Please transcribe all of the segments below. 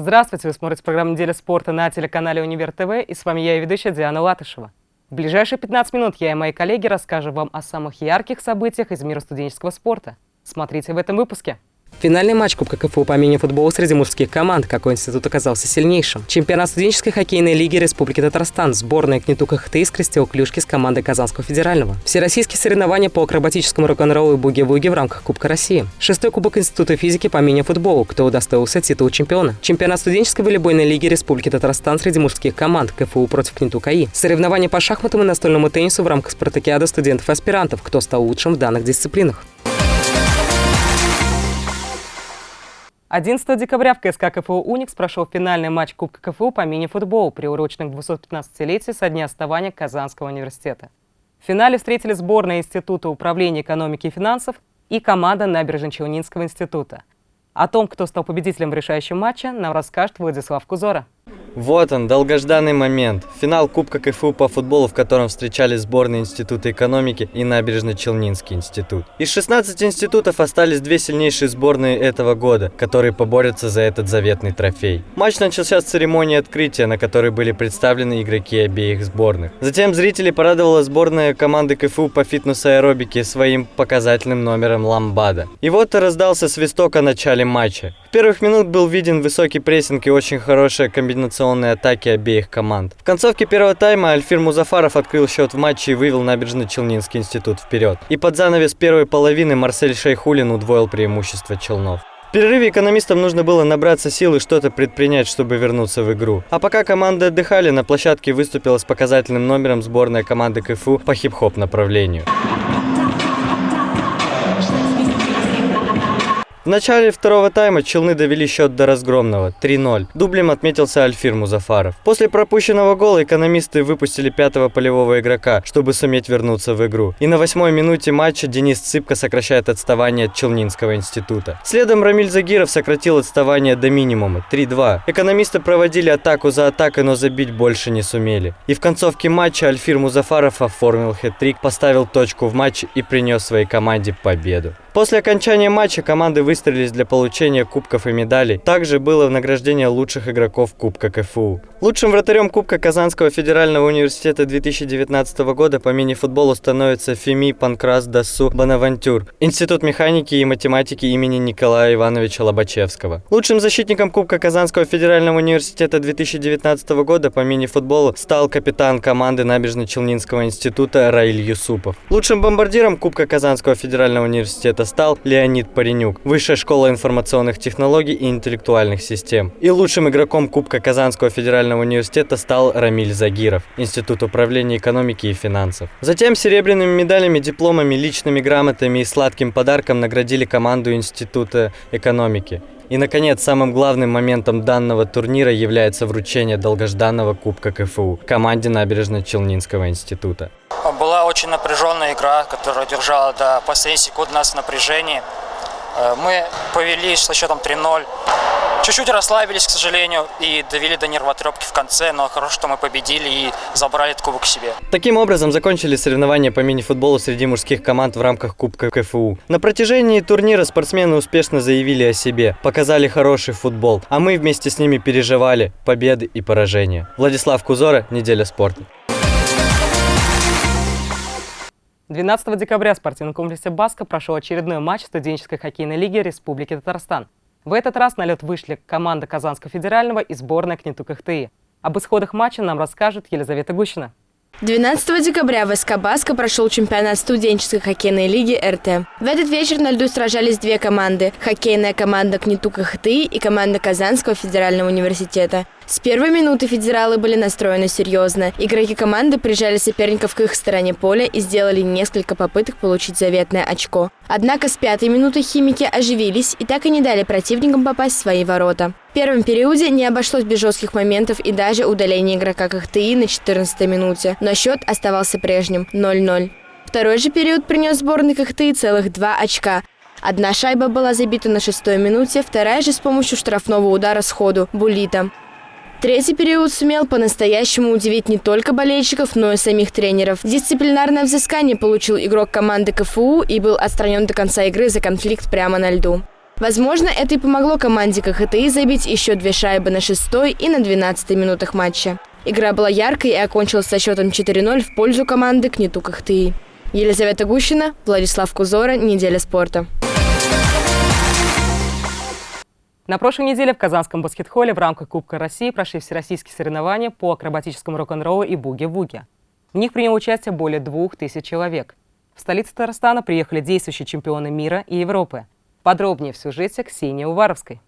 Здравствуйте, вы смотрите программу «Неделя спорта» на телеканале «Универ ТВ» и с вами я ведущая Диана Латышева. В ближайшие 15 минут я и мои коллеги расскажем вам о самых ярких событиях из мира студенческого спорта. Смотрите в этом выпуске. Финальный матч Кубка КФУ по мини-футболу среди мужских команд. Какой институт оказался сильнейшим? Чемпионат студенческой хоккейной лиги Республики Татарстан. Сборная Кнетука ХТИ скрестил клюшки с командой Казанского федерального. Всероссийские соревнования по акробатическому рок-н-роллу и буги-вуги в рамках Кубка России. Шестой Кубок Института физики по мини-футболу. Кто удостоился титула чемпиона? Чемпионат студенческой волейбольной лиги Республики Татарстан среди мужских команд. КФУ против Кнетука И. Соревнования по шахматам и настольному теннису в рамках спартакиады студентов-аспирантов. Кто стал лучшим в данных дисциплинах? 11 декабря в КСК КФУ «Уникс» прошел финальный матч Кубка КФУ по мини-футболу, приуроченный к 215-летию со дня основания Казанского университета. В финале встретили сборная Института управления экономики и финансов и команда Набережно-Челнинского института. О том, кто стал победителем в решающем матче, нам расскажет Владислав Кузора. Вот он, долгожданный момент. Финал Кубка КФУ по футболу, в котором встречались сборные Института экономики и Набережно-Челнинский институт. Из 16 институтов остались две сильнейшие сборные этого года, которые поборются за этот заветный трофей. Матч начался с церемонии открытия, на которой были представлены игроки обеих сборных. Затем зрители порадовала сборная команды КФУ по фитнес-аэробике своим показательным номером ламбада. И вот раздался свисток о начале матча. В первых минут был виден высокий прессинг и очень хорошая комбинация комбинационные атаки обеих команд. В концовке первого тайма Альфир Музафаров открыл счет в матче и вывел Набережно-Челнинский институт вперед. И под занавес первой половины Марсель Шейхулин удвоил преимущество Челнов. В перерыве экономистам нужно было набраться сил и что-то предпринять, чтобы вернуться в игру. А пока команды отдыхали, на площадке выступила с показательным номером сборная команды КФУ по хип-хоп направлению. Начале второго тайма Челны довели счет до разгромного 3-0. Дублем отметился Альфир Музафаров. После пропущенного гола экономисты выпустили пятого полевого игрока, чтобы суметь вернуться в игру. И на восьмой минуте матча Денис Цыпко сокращает отставание от Челнинского института. Следом Рамиль Загиров сократил отставание до минимума 3-2. Экономисты проводили атаку за атакой, но забить больше не сумели. И в концовке матча Альфир Музафаров оформил хет-трик, поставил точку в матче и принес своей команде победу. После окончания матча команды выстроились для получения кубков и медалей. Также было награждение лучших игроков Кубка КФУ. Лучшим вратарем Кубка Казанского федерального университета 2019 года по мини-футболу становится Феми Панкрас Дасу Бонавантюр, Институт механики и математики имени Николая Ивановича Лобачевского. Лучшим защитником Кубка Казанского федерального университета 2019 года по мини-футболу стал капитан команды Набережно-Челнинского института Раиль Юсупов. Лучшим бомбардиром Кубка Казанского федерального университета это стал Леонид Паренюк, Высшая школа информационных технологий и интеллектуальных систем. И лучшим игроком Кубка Казанского федерального университета стал Рамиль Загиров, Институт управления экономики и финансов. Затем серебряными медалями, дипломами, личными грамотами и сладким подарком наградили команду Института экономики. И, наконец, самым главным моментом данного турнира является вручение долгожданного Кубка КФУ команде Набережно-Челнинского института. Была очень напряженная игра, которая держала до последних секунд нас в напряжении. Э, мы повели со счетом 3-0. Чуть-чуть расслабились, к сожалению, и довели до нервотрепки в конце, но хорошо, что мы победили и забрали этот кубок себе. Таким образом, закончили соревнования по мини-футболу среди мужских команд в рамках Кубка КФУ. На протяжении турнира спортсмены успешно заявили о себе, показали хороший футбол, а мы вместе с ними переживали победы и поражения. Владислав Кузора, Неделя спорта. 12 декабря в спортивном комплексе «Баска» прошел очередной матч студенческой хоккейной лиги Республики Татарстан. В этот раз на лед вышли команда Казанского федерального и сборная Кнетук ХТИ. Об исходах матча нам расскажет Елизавета Гущина. 12 декабря в СК «Баска» прошел чемпионат студенческой хоккейной лиги РТ. В этот вечер на льду сражались две команды – хоккейная команда Кнетука ХТИ и команда Казанского федерального университета. С первой минуты федералы были настроены серьезно. Игроки команды прижали соперников к их стороне поля и сделали несколько попыток получить заветное очко. Однако с пятой минуты химики оживились и так и не дали противникам попасть в свои ворота. В первом периоде не обошлось без жестких моментов и даже удаления игрока КХТИ на 14 минуте, но счет оставался прежним – 0-0. Второй же период принес сборной КХТИ целых два очка. Одна шайба была забита на шестой минуте, вторая же с помощью штрафного удара сходу – Булита. Третий период сумел по-настоящему удивить не только болельщиков, но и самих тренеров. Дисциплинарное взыскание получил игрок команды КФУ и был отстранен до конца игры за конфликт прямо на льду. Возможно, это и помогло команде КХТИ забить еще две шайбы на шестой и на двенадцатой минутах матча. Игра была яркой и окончилась со счетом 4-0 в пользу команды КНИТУ КХТИ. Елизавета Гущина, Владислав Кузора, «Неделя спорта». На прошлой неделе в Казанском баскетхолле в рамках Кубка России прошли всероссийские соревнования по акробатическому рок-н-роллу и буги-вуги. В них приняло участие более двух тысяч человек. В столицу Татарстана приехали действующие чемпионы мира и Европы. Подробнее в сюжете Ксении Уваровской.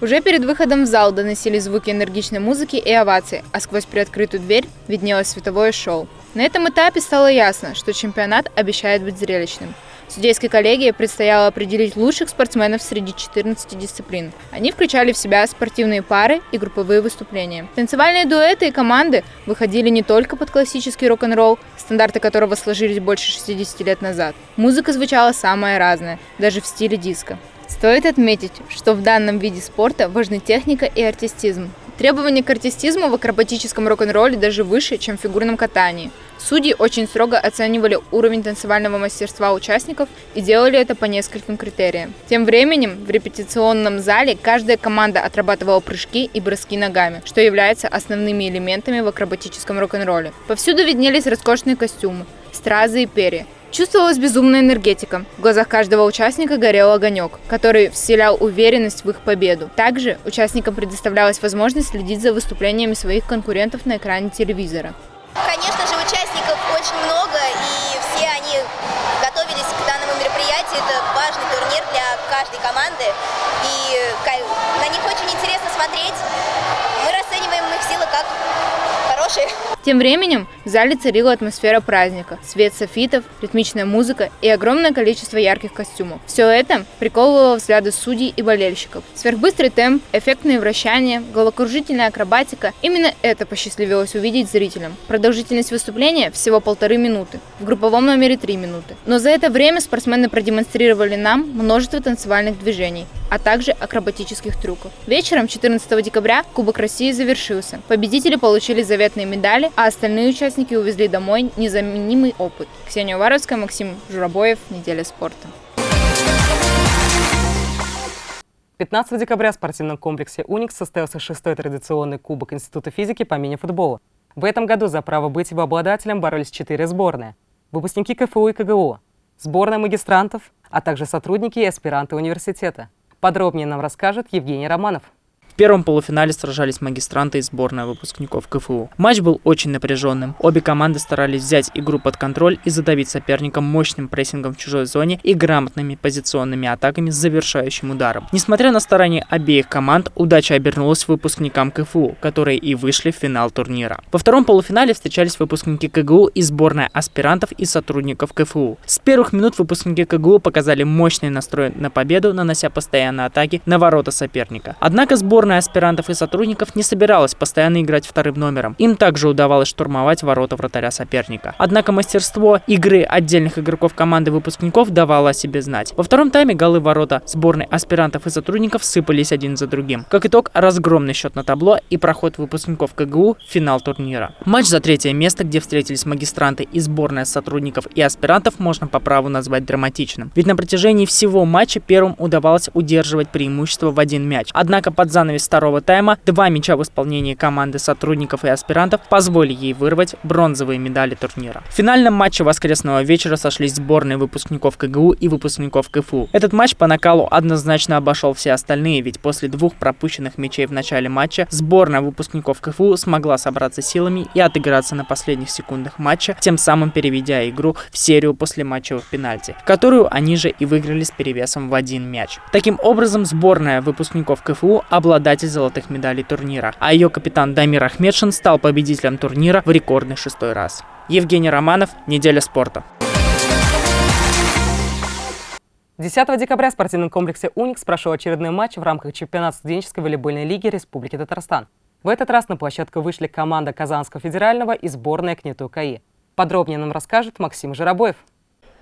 Уже перед выходом в зал доносились звуки энергичной музыки и овации, а сквозь приоткрытую дверь виднелось световое шоу. На этом этапе стало ясно, что чемпионат обещает быть зрелищным – Судейской коллегии предстояло определить лучших спортсменов среди 14 дисциплин. Они включали в себя спортивные пары и групповые выступления. Танцевальные дуэты и команды выходили не только под классический рок-н-ролл, стандарты которого сложились больше 60 лет назад. Музыка звучала самая разная, даже в стиле диско. Стоит отметить, что в данном виде спорта важны техника и артистизм. Требования к артистизму в акробатическом рок-н-ролле даже выше, чем в фигурном катании. Судьи очень строго оценивали уровень танцевального мастерства участников и делали это по нескольким критериям. Тем временем в репетиционном зале каждая команда отрабатывала прыжки и броски ногами, что является основными элементами в акробатическом рок-н-ролле. Повсюду виднелись роскошные костюмы, стразы и перья. Чувствовалась безумная энергетика. В глазах каждого участника горел огонек, который вселял уверенность в их победу. Также участникам предоставлялась возможность следить за выступлениями своих конкурентов на экране телевизора. Конечно же, участников хорошие. Тем временем в зале царила атмосфера праздника, свет софитов, ритмичная музыка и огромное количество ярких костюмов. Все это приковывало взгляды судей и болельщиков. Сверхбыстрый темп, эффектные вращания, головокружительная акробатика – именно это посчастливилось увидеть зрителям. Продолжительность выступления всего полторы минуты, в групповом номере три минуты. Но за это время спортсмены продемонстрировали нам множество танцевальных движений, а также акробатических трюков. Вечером 14 декабря Кубок России завершился. Победители получили заветные медали, а остальные участники увезли домой незаменимый опыт. Ксения Уваровская, Максим Журабоев, «Неделя спорта». 15 декабря в спортивном комплексе «Уникс» состоялся шестой традиционный Кубок Института физики по мини-футболу. В этом году за право быть его обладателем боролись четыре сборные. Выпускники КФУ и КГУ, сборная магистрантов, а также сотрудники и аспиранты университета. Подробнее нам расскажет Евгений Романов. В первом полуфинале сражались магистранты и сборная выпускников КФУ. Матч был очень напряженным. Обе команды старались взять игру под контроль и задавить соперника мощным прессингом в чужой зоне и грамотными позиционными атаками с завершающим ударом. Несмотря на старания обеих команд, удача обернулась выпускникам КФУ, которые и вышли в финал турнира. Во втором полуфинале встречались выпускники КГУ и сборная аспирантов и сотрудников КФУ. С первых минут выпускники КГУ показали мощный настрой на победу, нанося постоянные атаки на ворота соперника. Однако сборная Сборная аспирантов и сотрудников не собиралась постоянно играть вторым номером. Им также удавалось штурмовать ворота вратаря соперника. Однако мастерство игры отдельных игроков команды выпускников давало о себе знать. Во втором тайме голы ворота сборной аспирантов и сотрудников сыпались один за другим. Как итог, разгромный счет на табло и проход выпускников КГУ в финал турнира. Матч за третье место, где встретились магистранты и сборная сотрудников и аспирантов, можно по праву назвать драматичным. Ведь на протяжении всего матча первым удавалось удерживать преимущество в один мяч. Однако под занавес занавес второго тайма два мяча в исполнении команды сотрудников и аспирантов позволили ей вырвать бронзовые медали турнира. В финальном матче воскресного вечера сошлись сборные выпускников КГУ и выпускников КФУ. Этот матч по накалу однозначно обошел все остальные, ведь после двух пропущенных мячей в начале матча сборная выпускников КФУ смогла собраться силами и отыграться на последних секундах матча, тем самым переведя игру в серию после матчевых пенальти, которую они же и выиграли с перевесом в один мяч. Таким образом, сборная выпускников КФУ обладает обладатель золотых медалей турнира, а ее капитан Дамир Ахмедшин стал победителем турнира в рекордный шестой раз. Евгений Романов, «Неделя спорта». 10 декабря в спортивном комплексе «Уникс» прошел очередной матч в рамках чемпионата студенческой волейбольной лиги Республики Татарстан. В этот раз на площадку вышли команда Казанского федерального и сборная КНИТУ КАИ. Подробнее нам расскажет Максим Жиробоев.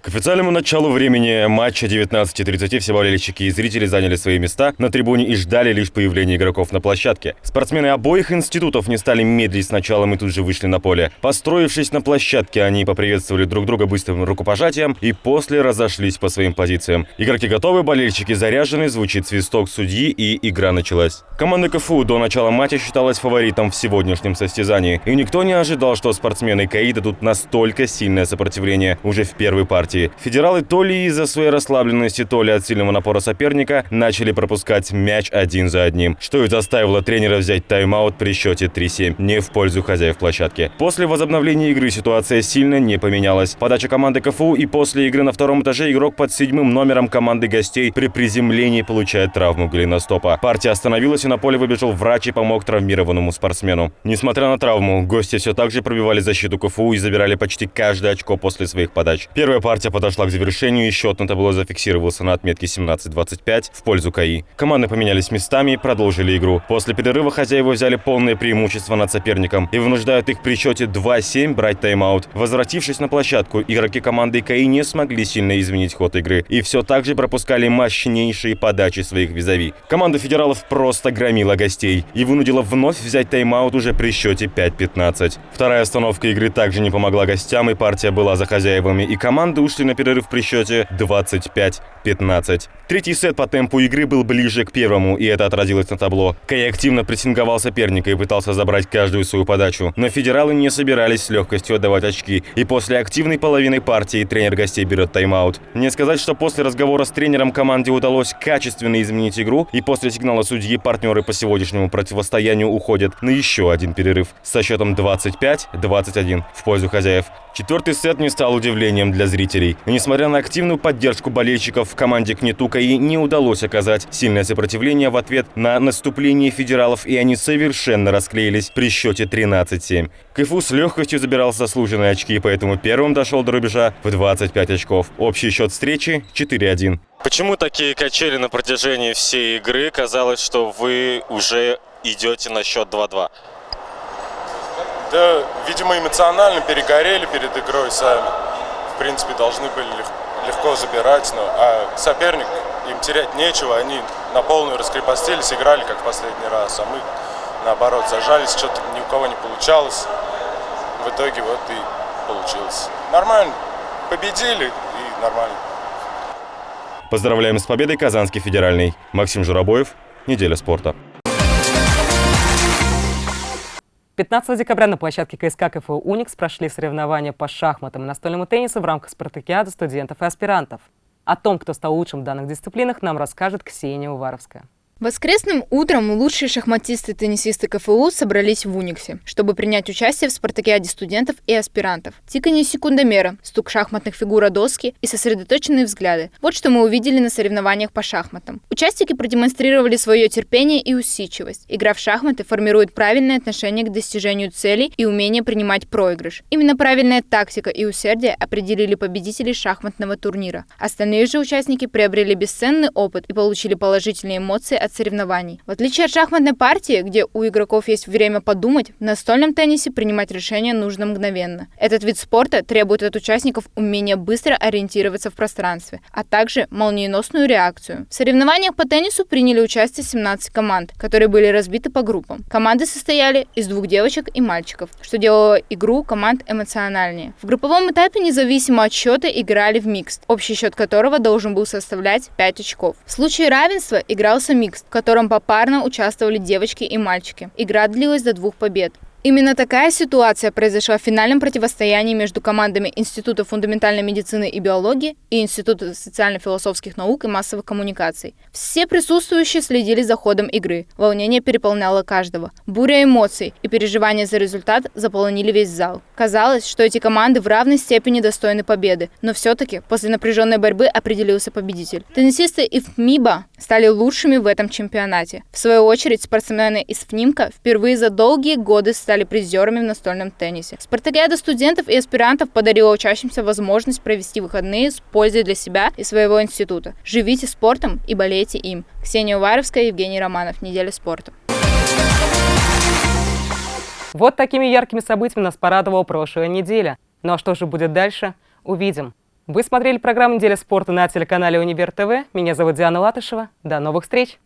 К официальному началу времени матча 19.30 все болельщики и зрители заняли свои места на трибуне и ждали лишь появления игроков на площадке. Спортсмены обоих институтов не стали медлить с началом и тут же вышли на поле. Построившись на площадке, они поприветствовали друг друга быстрым рукопожатием и после разошлись по своим позициям. Игроки готовы, болельщики заряжены, звучит свисток судьи и игра началась. Команда КФУ до начала матча считалась фаворитом в сегодняшнем состязании. И никто не ожидал, что спортсмены КАИ дадут настолько сильное сопротивление уже в первой партии партии. Федералы то ли из-за своей расслабленности, то ли от сильного напора соперника начали пропускать мяч один за одним, что и заставило тренера взять тайм-аут при счете 3-7, не в пользу хозяев площадки. После возобновления игры ситуация сильно не поменялась. Подача команды КФУ и после игры на втором этаже игрок под седьмым номером команды гостей при приземлении получает травму голеностопа. Партия остановилась и на поле выбежал врач и помог травмированному спортсмену. Несмотря на травму, гости все так же пробивали защиту КФУ и забирали почти каждое очко после своих подач. Первая партия Партия подошла к завершению, и счет на табло зафиксировался на отметке 17-25 в пользу КАИ. Команды поменялись местами и продолжили игру. После перерыва хозяева взяли полное преимущество над соперником и вынуждают их при счете 2-7 брать тайм-аут. Возвратившись на площадку, игроки команды КАИ не смогли сильно изменить ход игры и все так же пропускали мощнейшие подачи своих визави. Команда федералов просто громила гостей и вынудила вновь взять тайм-аут уже при счете 5-15. Вторая остановка игры также не помогла гостям, и партия была за хозяевами, и команды ушли на перерыв при счете 25-15. Третий сет по темпу игры был ближе к первому, и это отразилось на табло. КАИ активно прессинговал соперника и пытался забрать каждую свою подачу, но федералы не собирались с легкостью отдавать очки, и после активной половины партии тренер гостей берет тайм-аут. Не сказать, что после разговора с тренером команде удалось качественно изменить игру, и после сигнала судьи партнеры по сегодняшнему противостоянию уходят на еще один перерыв со счетом 25-21 в пользу хозяев. Четвертый сет не стал удивлением для зрителей. Несмотря на активную поддержку болельщиков в команде Кнетука и не удалось оказать сильное сопротивление в ответ на наступление федералов, и они совершенно расклеились при счете 13-7. КФУ с легкостью забирал заслуженные очки, поэтому первым дошел до рубежа в 25 очков. Общий счет встречи 4-1. Почему такие качели на протяжении всей игры? Казалось, что вы уже идете на счет 2-2. Да, видимо, эмоционально перегорели перед игрой сами. Принципе, должны были легко забирать, но а соперник, им терять нечего, они на полную раскрепостились, играли как в последний раз, а мы, наоборот, зажались, что-то ни у кого не получалось. В итоге вот и получилось. Нормально, победили и нормально. Поздравляем с победой Казанский федеральный. Максим Журабоев, Неделя спорта. 15 декабря на площадке КСК КФУ «Уникс» прошли соревнования по шахматам и настольному теннису в рамках спартакиады студентов и аспирантов. О том, кто стал лучшим в данных дисциплинах, нам расскажет Ксения Уваровская. Воскресным утром лучшие шахматисты и теннисисты КФУ собрались в Униксе, чтобы принять участие в спартакиаде студентов и аспирантов. Тиканье секундомера, стук шахматных фигур о доски и сосредоточенные взгляды. Вот что мы увидели на соревнованиях по шахматам. Участники продемонстрировали свое терпение и усидчивость. Игра в шахматы формирует правильное отношение к достижению целей и умение принимать проигрыш. Именно правильная тактика и усердие определили победителей шахматного турнира. Остальные же участники приобрели бесценный опыт и получили положительные эмоции от от соревнований. В отличие от шахматной партии, где у игроков есть время подумать, в настольном теннисе принимать решения нужно мгновенно. Этот вид спорта требует от участников умения быстро ориентироваться в пространстве, а также молниеносную реакцию. В соревнованиях по теннису приняли участие 17 команд, которые были разбиты по группам. Команды состояли из двух девочек и мальчиков, что делало игру команд эмоциональнее. В групповом этапе независимо от счета играли в микс, общий счет которого должен был составлять 5 очков. В случае равенства игрался микс, в котором попарно участвовали девочки и мальчики. Игра длилась до двух побед. Именно такая ситуация произошла в финальном противостоянии между командами Института фундаментальной медицины и биологии и Института социально-философских наук и массовых коммуникаций. Все присутствующие следили за ходом игры. Волнение переполняло каждого. Буря эмоций и переживания за результат заполонили весь зал. Казалось, что эти команды в равной степени достойны победы, но все-таки после напряженной борьбы определился победитель. Теннисисты из ФМИБа стали лучшими в этом чемпионате. В свою очередь, спортсмены из ФНИМКа впервые за долгие годы стали призерами в настольном теннисе. Спартакиада студентов и аспирантов подарила учащимся возможность провести выходные с пользой для себя и своего института. Живите спортом и болейте им. Ксения Уваровская, Евгений Романов. Неделя спорта. Вот такими яркими событиями нас порадовала прошлая неделя. Ну а что же будет дальше, увидим. Вы смотрели программу «Неделя спорта» на телеканале Универ ТВ. Меня зовут Диана Латышева. До новых встреч!